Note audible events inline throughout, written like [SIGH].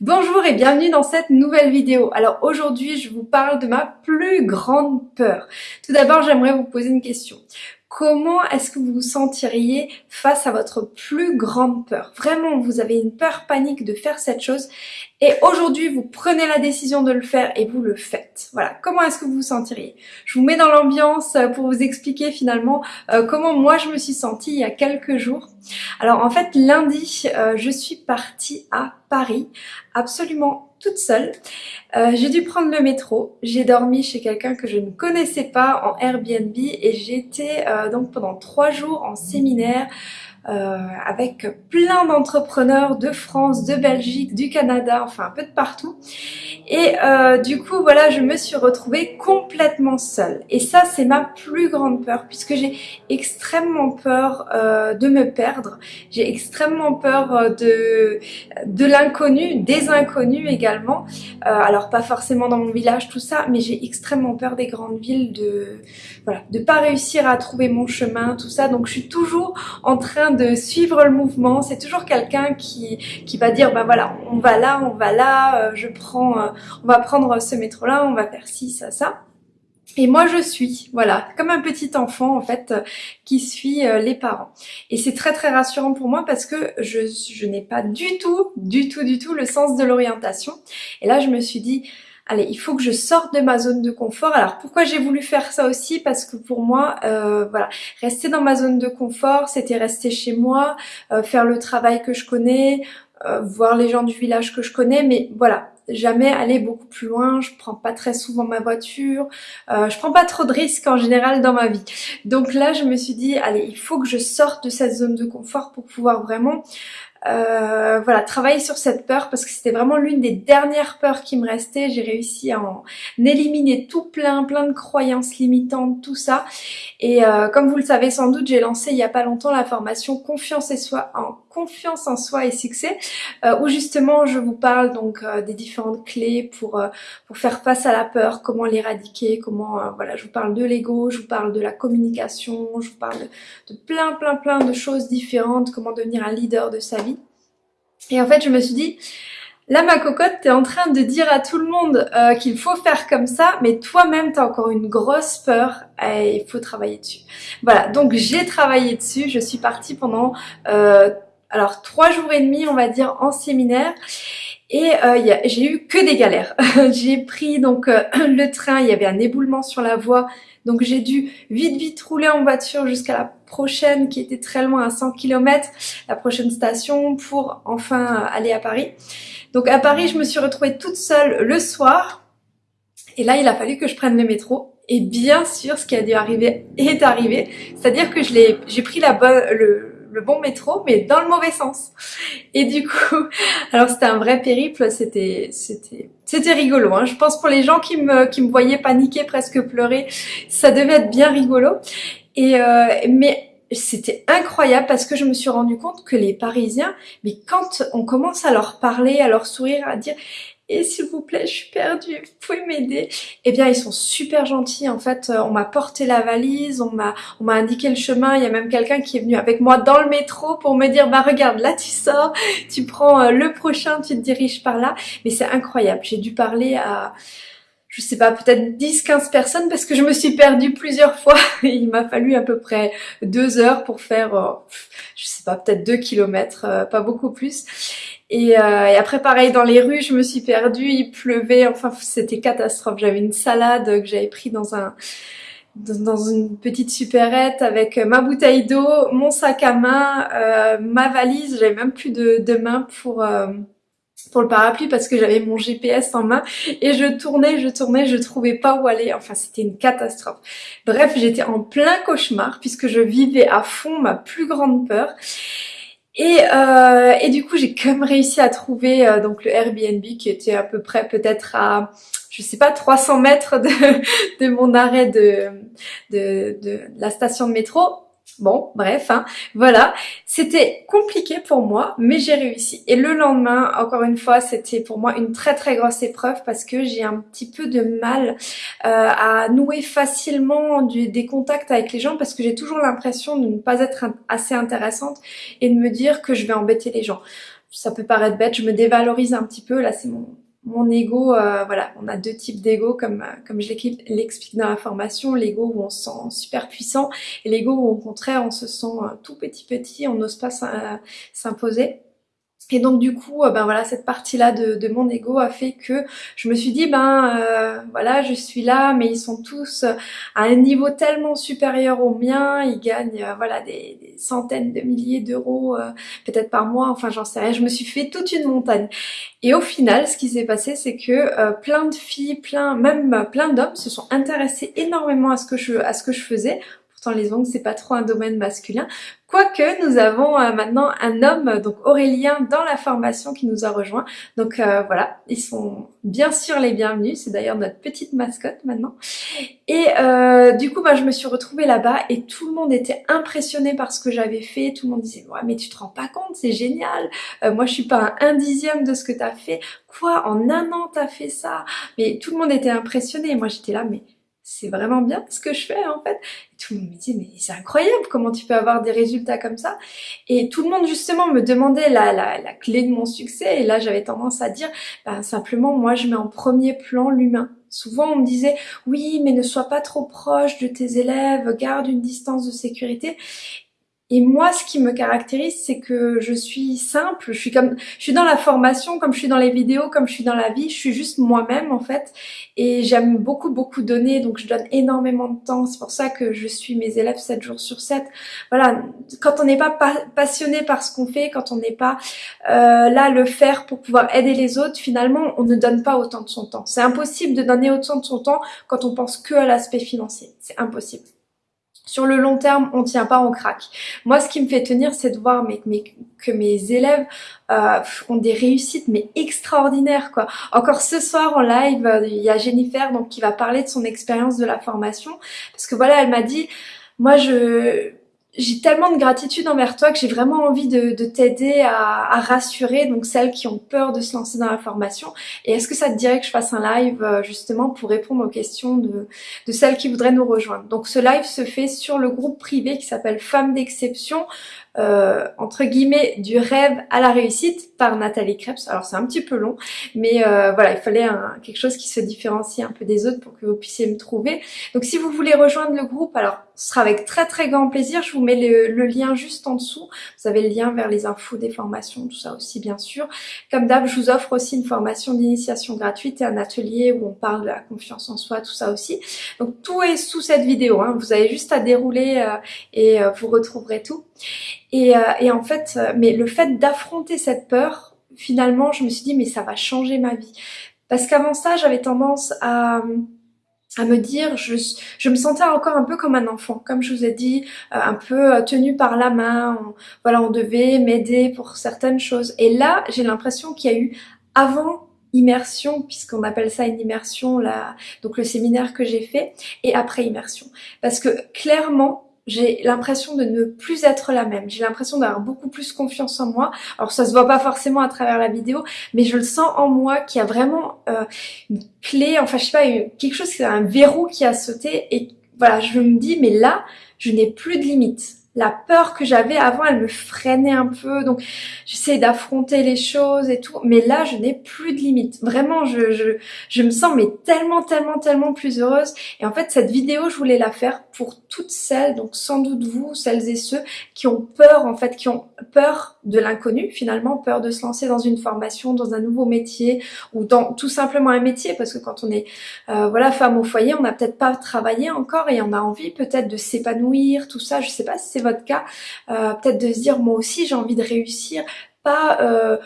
Bonjour et bienvenue dans cette nouvelle vidéo. Alors aujourd'hui, je vous parle de ma plus grande peur. Tout d'abord, j'aimerais vous poser une question. Comment est-ce que vous vous sentiriez face à votre plus grande peur? Vraiment, vous avez une peur panique de faire cette chose et aujourd'hui, vous prenez la décision de le faire et vous le faites. Voilà, comment est-ce que vous vous sentiriez? Je vous mets dans l'ambiance euh, pour vous expliquer finalement euh, comment moi je me suis sentie il y a quelques jours. Alors en fait, lundi, euh, je suis partie à Paris, absolument toute seule. j'ai dû prendre le métro, j'ai dormi chez quelqu'un que je ne connaissais pas en Airbnb et j'étais donc pendant trois jours en séminaire euh, avec plein d'entrepreneurs de France, de Belgique, du Canada, enfin un peu de partout. Et euh, du coup, voilà, je me suis retrouvée complètement seule. Et ça, c'est ma plus grande peur, puisque j'ai extrêmement peur euh, de me perdre. J'ai extrêmement peur de, de l'inconnu, des inconnus également. alors, pas forcément dans mon village, tout ça, mais j'ai extrêmement peur des grandes villes, de voilà, de pas réussir à trouver mon chemin, tout ça. Donc, je suis toujours en train de suivre le mouvement. C'est toujours quelqu'un qui, qui va dire, bah voilà, on va là, on va là, euh, je prends, euh, on va prendre ce métro-là, on va faire ci, ça, ça. Et moi je suis, voilà, comme un petit enfant en fait euh, qui suit les parents. Et c'est très très rassurant pour moi parce que je, je n'ai pas du tout, du tout, du tout le sens de l'orientation. Et là je me suis dit, allez, il faut que je sorte de ma zone de confort. Alors pourquoi j'ai voulu faire ça aussi? Parce que pour moi, euh, voilà, rester dans ma zone de confort, c'était rester chez moi, euh, faire le travail que je connais, euh, voir les gens du village que je connais, mais voilà, jamais aller beaucoup plus loin, je prends pas très souvent ma voiture, euh, je prends pas trop de risques en général dans ma vie. Donc là, je me suis dit, allez, il faut que je sorte de cette zone de confort pour pouvoir vraiment euh, voilà, travailler sur cette peur parce que c'était vraiment l'une des dernières peurs qui me restait. J'ai réussi à en éliminer tout plein, plein de croyances limitantes, tout ça. Et euh, comme vous le savez sans doute, j'ai lancé il y a pas longtemps la formation Confiance et soi en confiance en soi et succès, euh, où justement je vous parle donc des différentes clés pour pour faire face à la peur, comment l'éradiquer, comment voilà, je vous parle de l'ego, je vous parle de la communication, je vous parle de, de plein, plein, plein de choses différentes, comment devenir un leader de sa vie. Et en fait, je me suis dit, là ma cocotte, t'es en train de dire à tout le monde euh, qu'il faut faire comme ça, mais toi-même t'as encore une grosse peur et il faut travailler dessus. Voilà, donc j'ai travaillé dessus, je suis partie pendant euh, alors trois jours et demi, on va dire, en séminaire. Et euh, j'ai eu que des galères. [LAUGHS] j'ai pris donc euh, [CLEARS THROAT] le train, il y avait un éboulement sur la voie, donc j'ai dû vite vite rouler en voiture jusqu'à la prochaine qui était très loin à 100 km, la prochaine station pour enfin aller à Paris. Donc à Paris, je me suis retrouvée toute seule le soir. Et là, il a fallu que je prenne le métro. Et bien sûr, ce qui a dû arriver est arrivé. C'est-à-dire que j'ai pris la bonne, le, le bon métro, mais dans le mauvais sens. Et du coup, [LAUGHS] alors c'était un vrai périple, c'était c'était c'était rigolo. Hein. Je pense pour les gens qui me qui me voyaient paniquer, presque pleurer, ça devait être bien rigolo. Et euh, mais c'était incroyable parce que je me suis rendu compte que les Parisiens, mais quand on commence à leur parler, à leur sourire, à dire et s'il vous plaît, je suis perdue, vous pouvez m'aider Eh bien, ils sont super gentils. En fait, euh, on m'a porté la valise, on m'a indiqué le chemin. Il y a même quelqu'un qui est venu avec moi dans le métro pour me dire, bah regarde, là tu sors, tu prends euh, le prochain, tu te diriges par là. Mais c'est incroyable. J'ai dû parler à je sais pas, peut-être 10-15 personnes parce que je me suis perdue plusieurs [LAUGHS] fois. Il m'a fallu à peu près deux heures pour faire, euh, je sais pas, peut-être deux kilomètres, pas beaucoup plus. Et, euh, et, après, pareil, dans les rues, je me suis perdue, il pleuvait, enfin, c'était catastrophe. J'avais une salade que j'avais pris dans un dans une petite supérette avec ma bouteille d'eau, mon sac à main, euh, ma valise. J'avais même plus de, de main pour euh, pour le parapluie parce que j'avais mon GPS en main et je tournais, je tournais, je trouvais pas où aller. Enfin, c'était une catastrophe. Bref, j'étais en plein cauchemar puisque je vivais à fond ma plus grande peur. Et, euh, et du coup, j'ai quand même réussi à trouver euh, donc le Airbnb qui était à peu près peut-être à, je sais pas, 300 mètres [LAUGHS] de, mon arrêt de la station de métro. Bon, bref, hein, voilà. C'était compliqué pour moi, mais j'ai réussi. Et le lendemain, encore une fois, c'était pour moi une très très grosse épreuve parce que j'ai un petit peu de mal euh, à nouer facilement des contacts avec les gens parce que j'ai toujours l'impression de ne pas être assez intéressante et de me dire que je vais embêter les gens. ça peut paraître bête, je me dévalorise un petit peu, là c'est mon, mon ego, euh, voilà, on a deux types d'ego comme, comme je l'explique dans la formation, l'ego où on se sent super puissant et l'ego où au contraire on se sent tout petit petit, on n'ose pas s'imposer. Et donc du coup, euh, ben voilà, cette partie-là de, de, mon ego a fait que je me suis dit, ben euh, voilà, je suis là, mais ils sont tous à un niveau tellement supérieur au mien, ils gagnent euh, voilà des, centaines de milliers d'euros peut-être par mois, enfin j'en sais rien. Je me suis fait toute une montagne. Et au final, ce qui s'est passé, c'est que plein de filles, plein, même plein d'hommes se sont intéressés énormément à ce que je faisais Pourtant les ongles c'est pas trop un domaine masculin. Quoique nous avons euh, maintenant un homme, donc Aurélien, dans la formation qui nous a rejoint. Donc euh, voilà, ils sont bien sûr les bienvenus. C'est d'ailleurs notre petite mascotte maintenant. Et euh, du coup, bah, je me suis retrouvée là-bas et tout le monde était impressionné par ce que j'avais fait. Tout le monde disait ouais mais tu te rends pas compte, c'est génial. moi je suis pas un dixième de ce que tu as fait. Quoi, en un an t'as fait ça? Mais tout le monde était impressionné. Moi j'étais là mais c'est vraiment bien ce que je fais en fait. Tout le monde me dit mais c'est incroyable comment tu peux avoir des résultats comme ça. Et tout le monde justement me demandait la, la, la clé de mon succès et là j'avais tendance à dire ben, simplement moi je mets en premier plan l'humain. Souvent on me disait oui mais ne sois pas trop proche de tes élèves, garde une distance de sécurité. Et moi, ce qui me caractérise, c'est que je suis simple. Je suis comme, je suis dans la formation, comme je suis dans les vidéos, comme je suis dans la vie. Je suis juste moi-même en fait. Et j'aime beaucoup, beaucoup donner. Donc, je donne énormément de temps. C'est pour ça que je suis mes élèves 7 jours sur 7. Voilà. Quand on n'est pas passionné par ce qu'on fait, quand on n'est pas euh, là le faire pour pouvoir aider les autres, finalement, on ne donne pas autant de son temps. C'est impossible de donner autant de son temps quand on pense que à l'aspect financier. C'est impossible. Sur le long terme, on tient pas, on craque. Moi, ce qui me fait tenir, c'est de voir que mes élèves euh, ont des réussites mais extraordinaires quoi. Encore ce soir en live, euh, il y a Jennifer donc qui va parler de son expérience de la formation parce que voilà, elle m'a dit moi je j'ai tellement de gratitude envers toi que j'ai vraiment envie de, t'aider à, rassurer donc celles qui ont peur de se lancer dans la formation. Et est-ce que ça te dirait que je fasse un live euh, justement pour répondre aux questions de, celles qui voudraient nous rejoindre? Donc ce live se fait sur le groupe privé qui s'appelle Femmes d'exception. Euh, entre guillemets du rêve à la réussite par Nathalie Krebs. Alors c'est un petit peu long, mais euh, voilà, il fallait quelque chose qui se différencie un peu des autres pour que vous puissiez me trouver. Donc si vous voulez rejoindre le groupe, alors ce sera avec très très grand plaisir. Je vous mets le, lien juste en dessous. Vous avez le lien vers les infos des formations, tout ça aussi bien sûr. Comme d'hab, je vous offre aussi une formation d'initiation gratuite et un atelier où on parle de la confiance en soi, tout ça aussi. Donc tout est sous cette vidéo. Hein. Vous avez juste à dérouler euh, et vous retrouverez tout. Et, euh, et en fait, euh, mais le fait d'affronter cette peur, finalement, je me suis dit, mais ça va changer ma vie. Parce qu'avant ça, j'avais tendance à à me dire, je, je me sentais encore un peu comme un enfant, comme je vous ai dit, euh, un peu tenu par la main, voilà, on devait m'aider pour certaines choses. Et là, j'ai l'impression qu'il y a eu avant immersion, puisqu'on appelle ça une immersion, là, donc le séminaire que j'ai fait, et après immersion. Parce que clairement, j'ai l'impression de ne plus être la même. J'ai l'impression d'avoir beaucoup plus confiance en moi. Alors ça se voit pas forcément à travers la vidéo, mais je le sens en moi qu'il y a vraiment euh, une clé, enfin je sais pas, quelque chose, c'est un verrou qui a sauté et voilà, je me dis mais là, je n'ai plus de limites la peur que j'avais avant, elle me freinait un peu. Donc, j'essaie d'affronter les choses et tout. Mais là, je n'ai plus de limites. Vraiment, je, je, je me sens mais tellement, tellement, tellement plus heureuse. Et en fait, cette vidéo, je voulais la faire pour toutes celles, donc sans doute vous, celles et ceux qui ont peur, en fait, qui ont peur de l'inconnu, finalement, peur de se lancer dans une formation, dans un nouveau métier ou dans tout simplement un métier. Parce que quand on est, euh, voilà, femme au foyer, on n'a peut-être pas travaillé encore et on a envie peut-être de s'épanouir, tout ça. Je sais pas si c'est votre cas, euh, peut-être de se dire moi aussi j'ai envie de réussir, pas euh,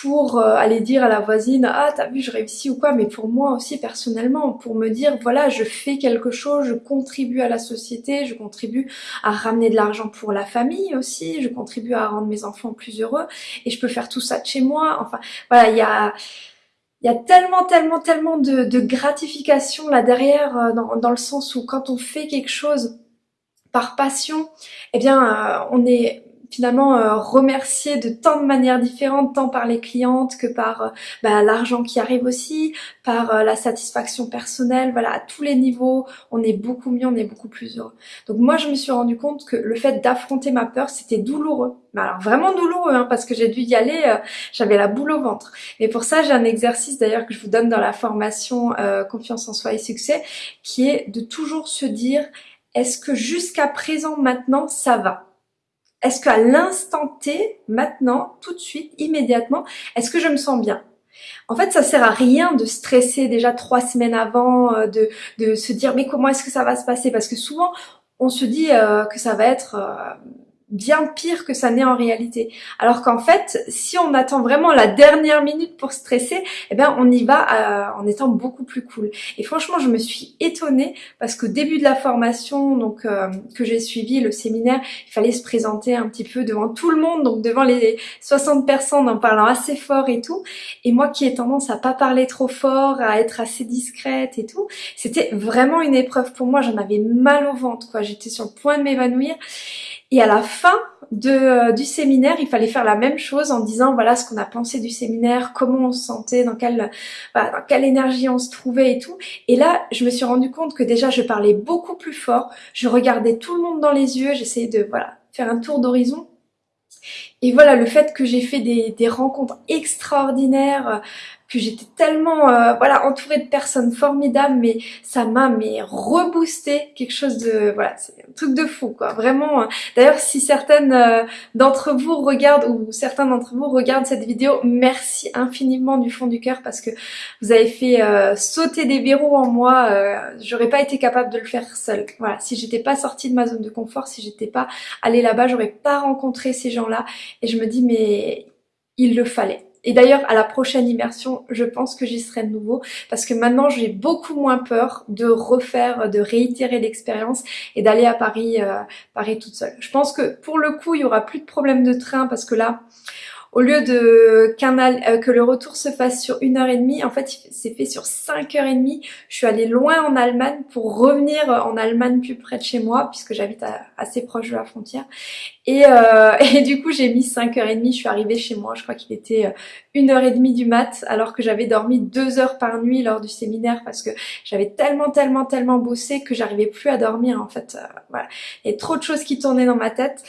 pour euh, aller dire à la voisine ah t'as vu je réussis ou quoi? Mais pour moi aussi personnellement pour me dire voilà je fais quelque chose je contribue à la société je contribue à ramener de l'argent pour la famille aussi je contribue à rendre mes enfants plus heureux et je peux faire tout ça de chez moi enfin voilà il y a il y a tellement, tellement, tellement de, de gratification là derrière, dans, dans, le sens où quand on fait quelque chose par passion, eh bien, euh, on est finalement euh, remerciée de tant de manières différentes, tant par les clientes que par euh, bah, l'argent qui arrive aussi, par euh, la satisfaction personnelle, voilà, à tous les niveaux, on est beaucoup mieux, on est beaucoup plus heureux. Donc moi, je me suis rendu compte que le fait d'affronter ma peur, c'était douloureux. Alors vraiment douloureux, hein, parce que j'ai dû y aller, j'avais la boule au ventre. Mais pour ça, j'ai un exercice d'ailleurs que je vous donne dans la formation Confiance en soi et succès, qui est de toujours se dire, est-ce que jusqu'à présent, maintenant, ça va? Est-ce qu'à l'instant T, maintenant, tout de suite, immédiatement, est-ce que je me sens bien? En fait, ça sert à rien de stresser déjà trois semaines avant, euh, de, de se dire mais comment est-ce que ça va se passer? Parce que souvent, on se dit euh, que ça va être euh, bien pire que ça n'est en réalité. Alors qu'en fait, si on attend vraiment la dernière minute pour stresser, eh bien on y va euh, en étant beaucoup plus cool. Et franchement, je me suis étonnée parce qu'au début de la formation donc euh, que j'ai suivi, le séminaire, il fallait se présenter un petit peu devant tout le monde, donc devant les 60 personnes en parlant assez fort et tout. Et moi qui ai tendance à pas parler trop fort, à être assez discrète et tout, c'était vraiment une épreuve pour moi. J'en avais mal au ventre, quoi. J'étais sur le point de m'évanouir. Et à la fin euh, du séminaire, il fallait faire la même chose en disant voilà ce qu'on a pensé du séminaire, comment on se sentait, dans quelle, dans quelle énergie on se trouvait et tout. Et là, je me suis rendu compte que déjà je parlais beaucoup plus fort, je regardais tout le monde dans les yeux, j'essayais de voilà faire un tour d'horizon. Et voilà, le fait que j'ai fait des, des rencontres extraordinaires, que j'étais tellement euh, voilà entourée de personnes formidables mais ça m'a mais reboosté quelque chose de voilà c'est un truc de fou quoi. Vraiment euh. d'ailleurs si certaines euh, d'entre vous regardent ou certains d'entre vous regardent cette vidéo merci infiniment du fond du cœur parce que vous avez fait sauter des verrous en moi j'aurais pas été capable de le faire seule. Voilà si j'étais pas sortie de ma zone de confort si j'étais pas allée là-bas j'aurais pas rencontré ces gens là et je me dis mais il le fallait et d'ailleurs, à la prochaine immersion, je pense que j'y serai de nouveau parce que maintenant, j'ai beaucoup moins peur de refaire, de réitérer l'expérience et d'aller à Paris, euh, Paris toute seule. Je pense que pour le coup, il y aura plus de problème de train parce que là, au lieu de euh, que le retour se fasse sur une heure et demie, en fait, c'est fait sur cinq heures et demie. Je suis allée loin en Allemagne pour revenir en Allemagne plus près de chez moi, puisque j'habite assez proche de la frontière. Et, euh, [LAUGHS] et du coup, j'ai mis 5h30, je suis arrivée chez moi, je crois qu'il était 1h30 euh, du mat, alors que j'avais dormi 2 heures par nuit lors du séminaire, parce que j'avais tellement, tellement, tellement bossé que j'arrivais plus à dormir, en fait. Voilà. Il y a trop de choses qui tournaient dans ma tête.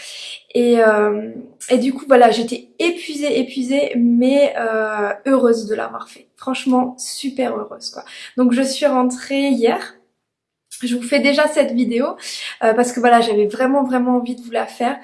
Et, euh, et du coup, voilà, j'étais épuisée, épuisée, mais euh, heureuse de l'avoir fait. Franchement, super heureuse, quoi. Donc, je suis rentrée hier. Je vous fais déjà cette vidéo euh, parce que voilà, j'avais vraiment, vraiment envie de vous la faire.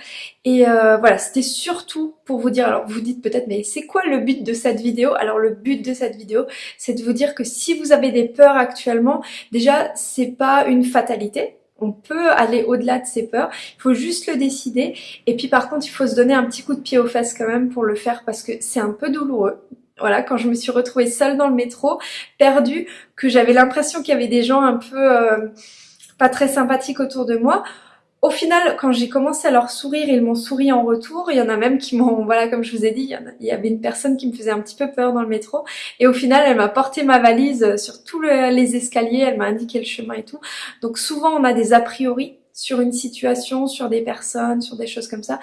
Et voilà, c'était surtout pour vous dire, alors vous dites peut-être, mais c'est quoi le but de cette vidéo? Alors le but de cette vidéo, c'est de vous dire que si vous avez des peurs actuellement, déjà, c'est pas une fatalité on peut aller au-delà de ses peurs, il faut juste le décider. Et puis par contre, il faut se donner un petit coup de pied aux fesses quand même pour le faire parce que c'est un peu douloureux. Voilà, quand je me suis retrouvée seule dans le métro, perdue, que j'avais l'impression qu'il y avait des gens un peu euh, pas très sympathiques autour de moi, au final, quand j'ai commencé à leur sourire, ils m'ont souri en retour. Il y en a même qui m'ont, [LAUGHS] voilà, comme je vous ai dit, il y, avait une personne qui me faisait un petit peu peur dans le métro. Et au final, elle m'a porté ma valise sur tous les escaliers, elle m'a indiqué le chemin et tout. Donc souvent, on a des a priori sur une situation, sur des personnes, sur des choses comme ça.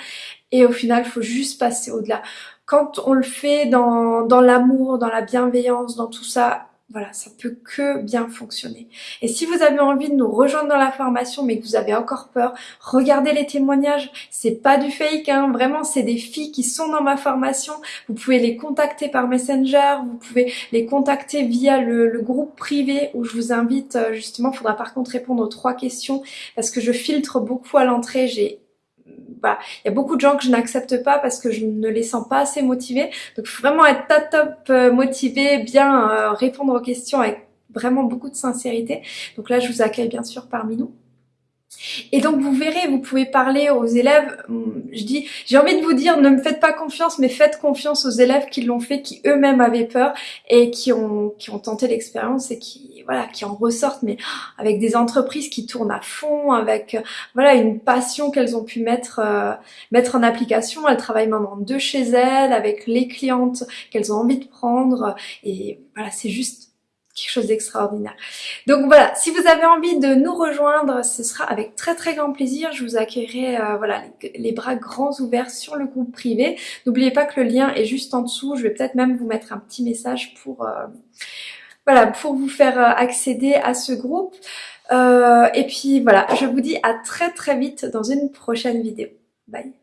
Et au final, il faut juste passer au-delà. Quand on le fait dans, dans l'amour, dans la bienveillance, dans tout ça, voilà, ça peut que bien fonctionner. Et si vous avez envie de nous rejoindre dans la formation, mais que vous avez encore peur, regardez les témoignages. C'est pas du fake, hein. Vraiment, c'est des filles qui sont dans ma formation. Vous pouvez les contacter par Messenger. Vous pouvez les contacter via le, le groupe privé où je vous invite, euh, justement, faudra par contre répondre aux trois questions parce que je filtre beaucoup à l'entrée. Il y a beaucoup de gens que je n'accepte pas parce que je ne les sens pas assez motivés. Donc, vraiment être top top euh, motivé, bien euh, répondre aux questions avec vraiment beaucoup de sincérité. Donc là, je vous accueille bien sûr parmi nous. Et donc vous verrez, vous pouvez parler aux élèves, hum, je dis, j'ai envie de vous dire, ne me faites pas confiance, mais faites confiance aux élèves qui l'ont fait, qui eux-mêmes avaient peur et qui ont, qui ont tenté l'expérience et qui, voilà, qui en ressortent, mais avec des entreprises qui tournent à fond, avec, voilà, une passion qu'elles ont pu mettre, euh, mettre en application. Elles travaillent maintenant de chez elles, avec les clientes qu'elles ont envie de prendre et voilà, c'est juste quelque chose d'extraordinaire. Donc voilà, si vous avez envie de nous rejoindre, ce sera avec très très grand plaisir. Je vous accueillerai euh, voilà, les, bras grands ouverts sur le groupe privé. N'oubliez pas que le lien est juste en dessous. Je vais peut-être même vous mettre un petit message pour, euh, voilà, pour vous faire euh, accéder à ce groupe. et puis voilà, je vous dis à très très vite dans une prochaine vidéo. Bye